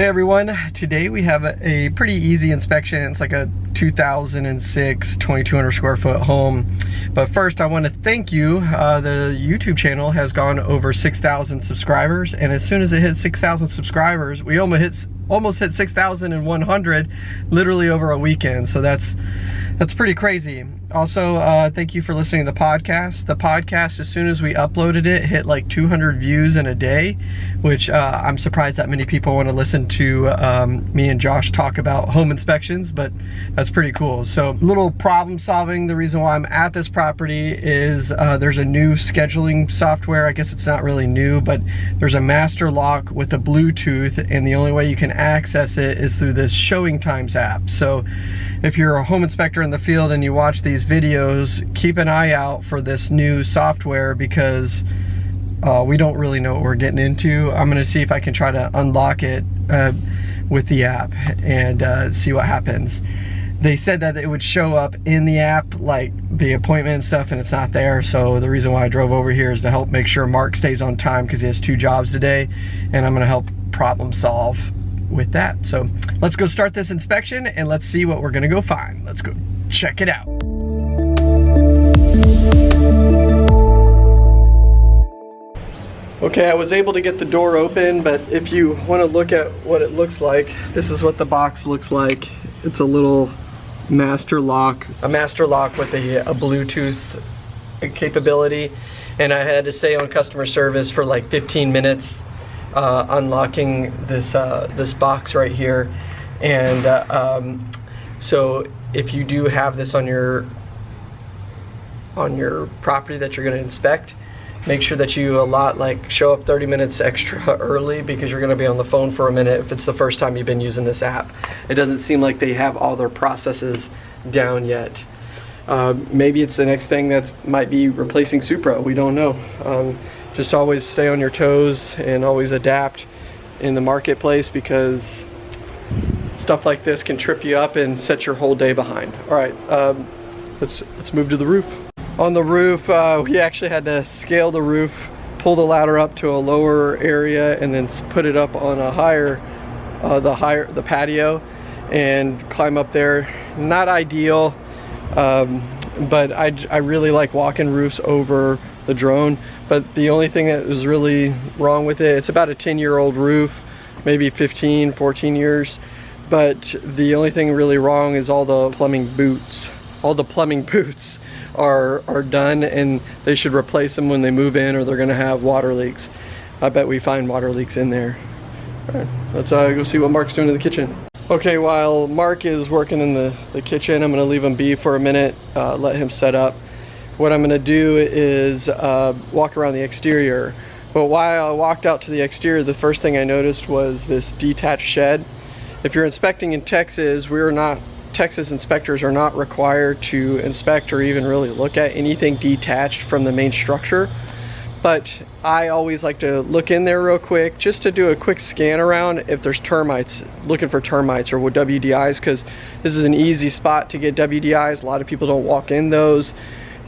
Hey everyone, today we have a, pretty easy inspection. It's like a 2006 2200 square foot home. But first I want to thank you. Uh, the YouTube channel has gone over 6,000 subscribers and as soon as it hits 6,000 subscribers, we almost hit almost hit 6,100 literally over a weekend. So that's that's pretty crazy. Also, uh, thank you for listening to the podcast. The podcast, as soon as we uploaded it, hit like 200 views in a day, which uh, I'm surprised that many people want to listen to um, me and Josh talk about home inspections, but that's pretty cool. So, little problem solving. The reason why I'm at this property is uh, there's a new scheduling software. I guess it's not really new, but there's a master lock with a Bluetooth, and the only way you can access it is through this Showing Times app. So, if you're a home inspector in the field and you watch these videos, keep an eye out for this new software because uh, we don't really know what we're getting into. I'm gonna see if I can try to unlock it uh, with the app and uh, see what happens. They said that it would show up in the app, like the appointment and stuff, and it's not there. So the reason why I drove over here is to help make sure Mark stays on time because he has two jobs today, and I'm gonna help problem solve with that. So let's go start this inspection and let's see what we're gonna go find. Let's go check it out. Okay, I was able to get the door open, but if you want to look at what it looks like, this is what the box looks like. It's a little master lock, a master lock with a, a Bluetooth capability. And I had to stay on customer service for like 15 minutes uh, unlocking this uh, this box right here and uh, um, so if you do have this on your on your property that you're going to inspect make sure that you a lot like show up 30 minutes extra early because you're going to be on the phone for a minute if it's the first time you've been using this app it doesn't seem like they have all their processes down yet uh, maybe it's the next thing that might be replacing Supra we don't know um, just always stay on your toes and always adapt in the marketplace because stuff like this can trip you up and set your whole day behind. All right, um, let's, let's move to the roof. On the roof, uh, we actually had to scale the roof, pull the ladder up to a lower area and then put it up on a higher, uh, the higher, the patio and climb up there. Not ideal, um, but I, I really like walking roofs over the drone but the only thing that was really wrong with it it's about a 10 year old roof maybe 15 14 years but the only thing really wrong is all the plumbing boots all the plumbing boots are are done and they should replace them when they move in or they're gonna have water leaks I bet we find water leaks in there all right let's uh, go see what Mark's doing in the kitchen okay while Mark is working in the, the kitchen I'm gonna leave him be for a minute uh, let him set up what I'm gonna do is uh, walk around the exterior. But while I walked out to the exterior, the first thing I noticed was this detached shed. If you're inspecting in Texas, we're not, Texas inspectors are not required to inspect or even really look at anything detached from the main structure. But I always like to look in there real quick just to do a quick scan around if there's termites, looking for termites or WDIs because this is an easy spot to get WDIs. A lot of people don't walk in those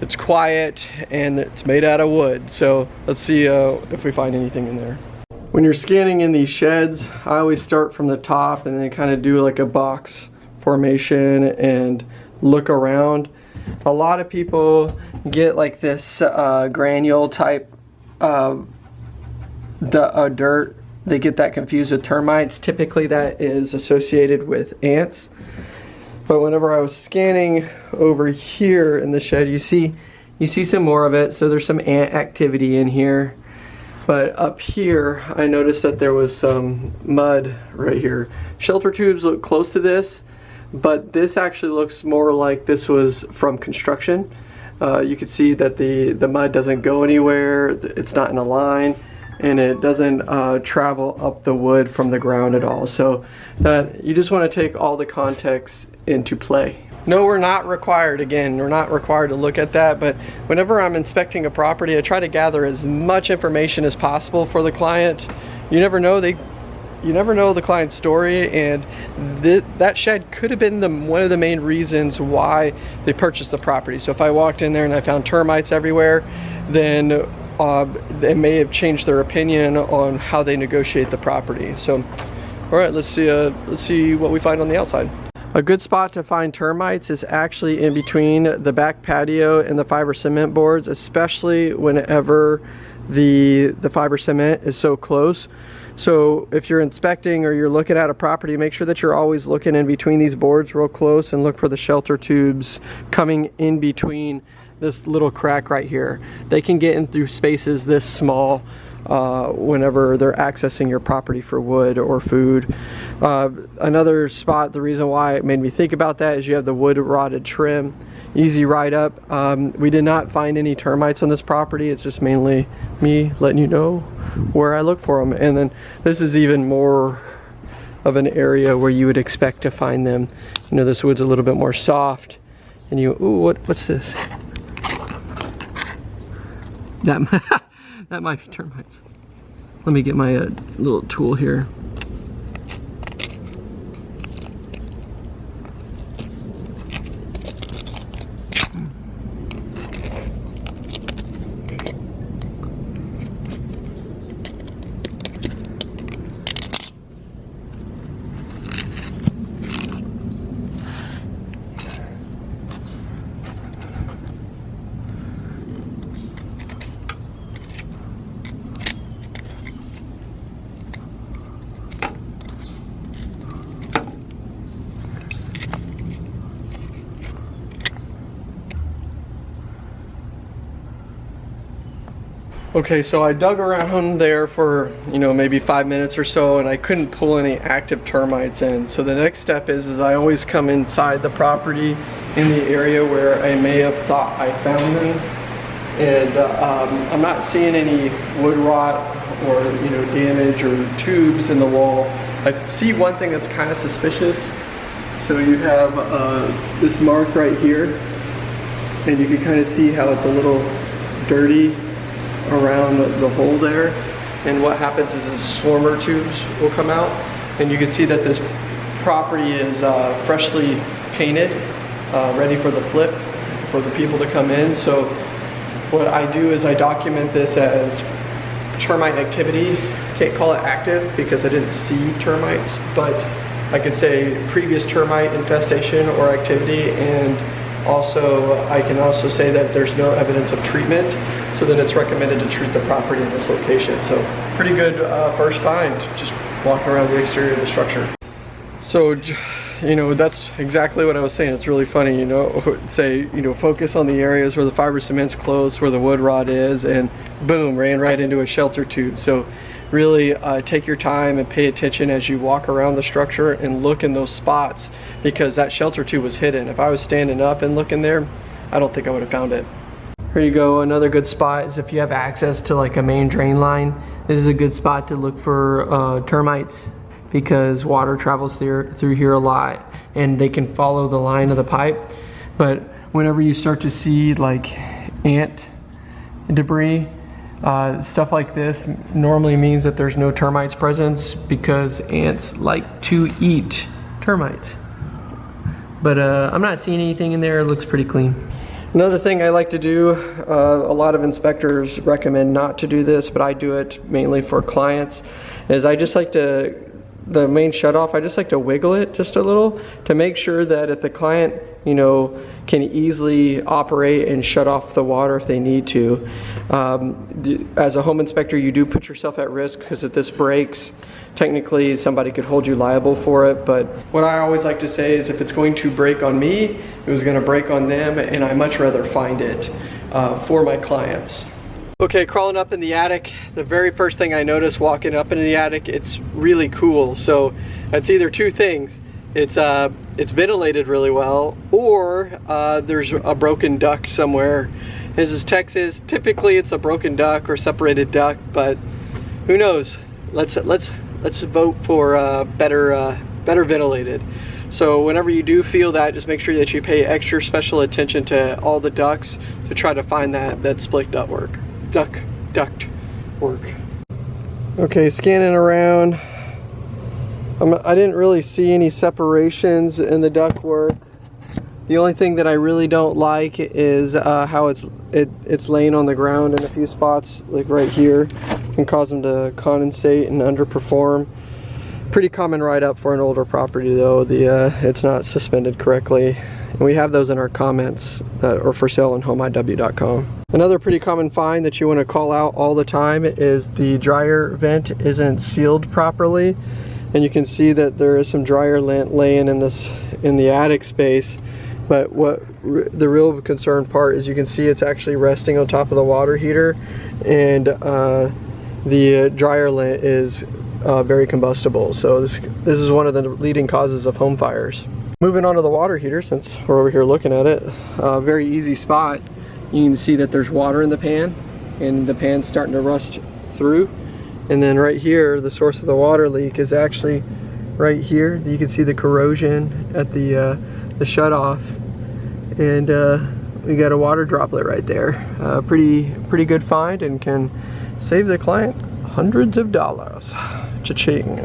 it's quiet and it's made out of wood. So let's see uh, if we find anything in there. When you're scanning in these sheds, I always start from the top and then kind of do like a box formation and look around. A lot of people get like this uh, granule type uh, dirt. They get that confused with termites. Typically that is associated with ants. But whenever I was scanning over here in the shed, you see, you see some more of it. So there's some ant activity in here. But up here, I noticed that there was some mud right here. Shelter tubes look close to this, but this actually looks more like this was from construction. Uh, you can see that the, the mud doesn't go anywhere, it's not in a line, and it doesn't uh, travel up the wood from the ground at all. So that you just want to take all the context into play. No, we're not required, again, we're not required to look at that, but whenever I'm inspecting a property, I try to gather as much information as possible for the client. You never know, they you never know the client's story and th that shed could have been the, one of the main reasons why they purchased the property. So if I walked in there and I found termites everywhere, then uh, they may have changed their opinion on how they negotiate the property. So All right, let's see, uh, let's see what we find on the outside. A good spot to find termites is actually in between the back patio and the fiber cement boards, especially whenever the, the fiber cement is so close. So if you're inspecting or you're looking at a property, make sure that you're always looking in between these boards real close and look for the shelter tubes coming in between this little crack right here. They can get in through spaces this small uh, whenever they're accessing your property for wood or food. Uh, another spot, the reason why it made me think about that is you have the wood rotted trim, easy ride up. Um, we did not find any termites on this property. It's just mainly me letting you know where I look for them. And then this is even more of an area where you would expect to find them. You know, this wood's a little bit more soft and you, ooh, what, what's this? That That might be termites. Let me get my uh, little tool here. Okay, so I dug around there for, you know, maybe five minutes or so and I couldn't pull any active termites in. So the next step is, is I always come inside the property in the area where I may have thought I found them. And uh, um, I'm not seeing any wood rot or, you know, damage or tubes in the wall. I see one thing that's kind of suspicious. So you have uh, this mark right here and you can kind of see how it's a little dirty around the hole there. And what happens is the swarmer tubes will come out. And you can see that this property is uh, freshly painted, uh, ready for the flip, for the people to come in. So what I do is I document this as termite activity. Can't call it active because I didn't see termites, but I can say previous termite infestation or activity and also I can also say that there's no evidence of treatment so then it's recommended to treat the property in this location. So pretty good uh, first find, just walking around the exterior of the structure. So, you know, that's exactly what I was saying. It's really funny, you know, say, you know, focus on the areas where the fiber cement's close, where the wood rot is, and boom, ran right into a shelter tube. So really uh, take your time and pay attention as you walk around the structure and look in those spots because that shelter tube was hidden. If I was standing up and looking there, I don't think I would have found it. Here you go, another good spot is if you have access to like a main drain line. This is a good spot to look for uh, termites because water travels through, through here a lot and they can follow the line of the pipe. But whenever you start to see like ant debris, uh, stuff like this normally means that there's no termites present because ants like to eat termites. But uh, I'm not seeing anything in there, it looks pretty clean. Another thing I like to do, uh, a lot of inspectors recommend not to do this, but I do it mainly for clients, is I just like to, the main shutoff, I just like to wiggle it just a little to make sure that if the client, you know, can easily operate and shut off the water if they need to. Um, as a home inspector, you do put yourself at risk because if this breaks, technically somebody could hold you liable for it. But what I always like to say is if it's going to break on me, it was gonna break on them and I much rather find it uh, for my clients. Okay, crawling up in the attic, the very first thing I noticed walking up into the attic, it's really cool. So that's either two things. It's uh, it's ventilated really well, or uh, there's a broken duct somewhere. This is Texas. Typically, it's a broken duct or separated duct, but who knows? Let's let's let's vote for uh, better uh, better ventilated. So whenever you do feel that, just make sure that you pay extra special attention to all the ducts to try to find that that split duct work, duct duct work. Okay, scanning around. I'm, I did not really see any separations in the duct work. The only thing that I really don't like is uh, how it's it, it's laying on the ground in a few spots, like right here, can cause them to condensate and underperform. Pretty common write-up for an older property though. The uh, It's not suspended correctly. And we have those in our comments that are for sale on homeiw.com. Another pretty common find that you want to call out all the time is the dryer vent isn't sealed properly. And you can see that there is some dryer lint laying in this in the attic space. But what the real concern part is you can see it's actually resting on top of the water heater and uh, the dryer lint is uh, very combustible. So this, this is one of the leading causes of home fires. Moving on to the water heater, since we're over here looking at it, uh, very easy spot. You can see that there's water in the pan and the pan's starting to rust through. And then right here, the source of the water leak is actually right here. You can see the corrosion at the, uh, the shut off. And uh, we got a water droplet right there. Uh, pretty, pretty good find and can save the client hundreds of dollars. Cha-ching.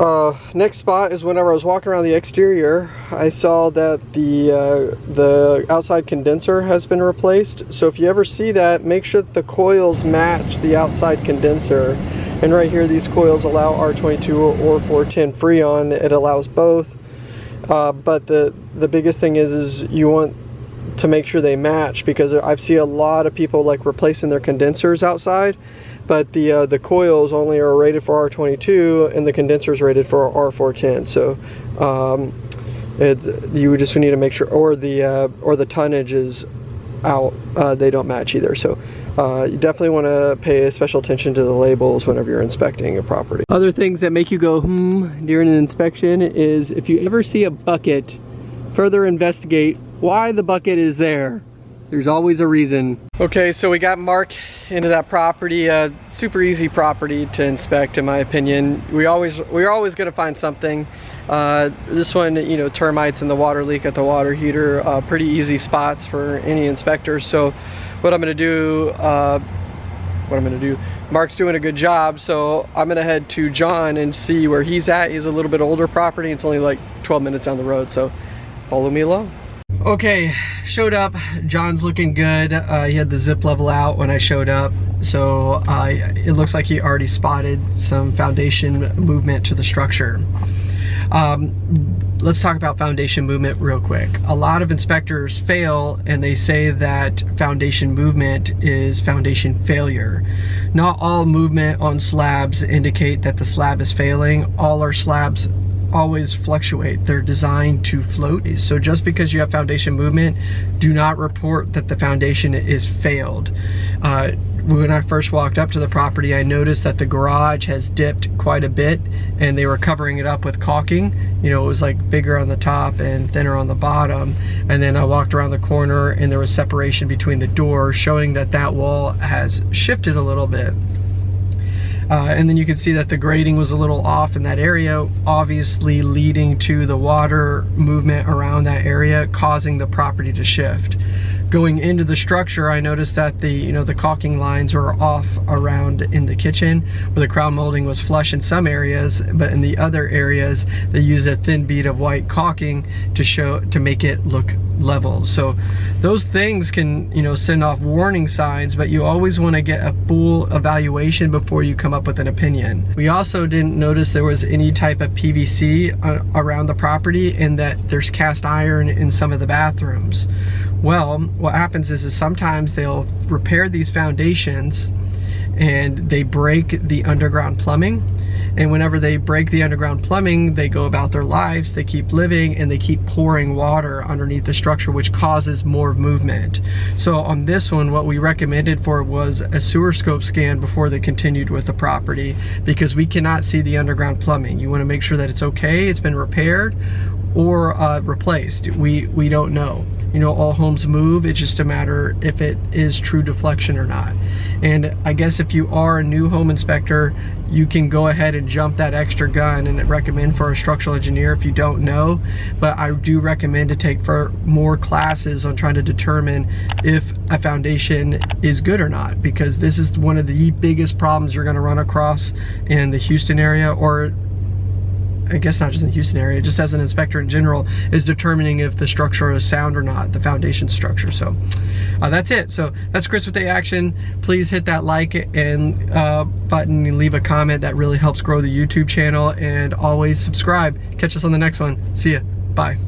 Uh, next spot is whenever I was walking around the exterior, I saw that the uh, the outside condenser has been replaced. So if you ever see that, make sure that the coils match the outside condenser. And right here, these coils allow R22 or 410 Freon. It allows both. Uh, but the the biggest thing is is you want to make sure they match because I've seen a lot of people like replacing their condensers outside but the uh, the coils only are rated for R22 and the condenser is rated for R410 so um, it's you just need to make sure or the uh, or the tonnage is out uh, they don't match either so uh, you definitely want to pay special attention to the labels whenever you're inspecting a property. Other things that make you go hmm during an inspection is if you ever see a bucket further investigate why the bucket is there there's always a reason. Okay, so we got Mark into that property. Uh, super easy property to inspect, in my opinion. We always we're always gonna find something. Uh, this one, you know, termites and the water leak at the water heater, uh, pretty easy spots for any inspector. So, what I'm gonna do, uh, what I'm gonna do. Mark's doing a good job, so I'm gonna head to John and see where he's at. He's a little bit older property. It's only like 12 minutes down the road, so follow me along. Okay, showed up. John's looking good. Uh, he had the zip level out when I showed up. So uh, it looks like he already spotted some foundation movement to the structure. Um, let's talk about foundation movement real quick. A lot of inspectors fail and they say that foundation movement is foundation failure. Not all movement on slabs indicate that the slab is failing. All our slabs always fluctuate. They're designed to float. So just because you have foundation movement, do not report that the foundation is failed. Uh, when I first walked up to the property, I noticed that the garage has dipped quite a bit and they were covering it up with caulking. You know, it was like bigger on the top and thinner on the bottom. And then I walked around the corner and there was separation between the doors showing that that wall has shifted a little bit. Uh, and then you can see that the grading was a little off in that area, obviously leading to the water movement around that area, causing the property to shift. Going into the structure, I noticed that the you know the caulking lines were off around in the kitchen, where the crown molding was flush in some areas, but in the other areas, they used a thin bead of white caulking to show to make it look level. So those things can, you know, send off warning signs, but you always want to get a full evaluation before you come up with an opinion. We also didn't notice there was any type of PVC uh, around the property and that there's cast iron in some of the bathrooms. Well, um, what happens is, is sometimes they'll repair these foundations and they break the underground plumbing and whenever they break the underground plumbing, they go about their lives, they keep living, and they keep pouring water underneath the structure, which causes more movement. So on this one, what we recommended for was a sewer scope scan before they continued with the property, because we cannot see the underground plumbing. You wanna make sure that it's okay, it's been repaired, or uh, replaced. We, we don't know. You know, all homes move. It's just a matter if it is true deflection or not. And I guess if you are a new home inspector, you can go ahead and jump that extra gun and recommend for a structural engineer if you don't know. But I do recommend to take for more classes on trying to determine if a foundation is good or not because this is one of the biggest problems you're gonna run across in the Houston area or I guess not just in the Houston area, just as an inspector in general, is determining if the structure is sound or not, the foundation structure. So uh, that's it. So that's Chris with the action. Please hit that like and uh, button and leave a comment. That really helps grow the YouTube channel. And always subscribe. Catch us on the next one. See ya. Bye.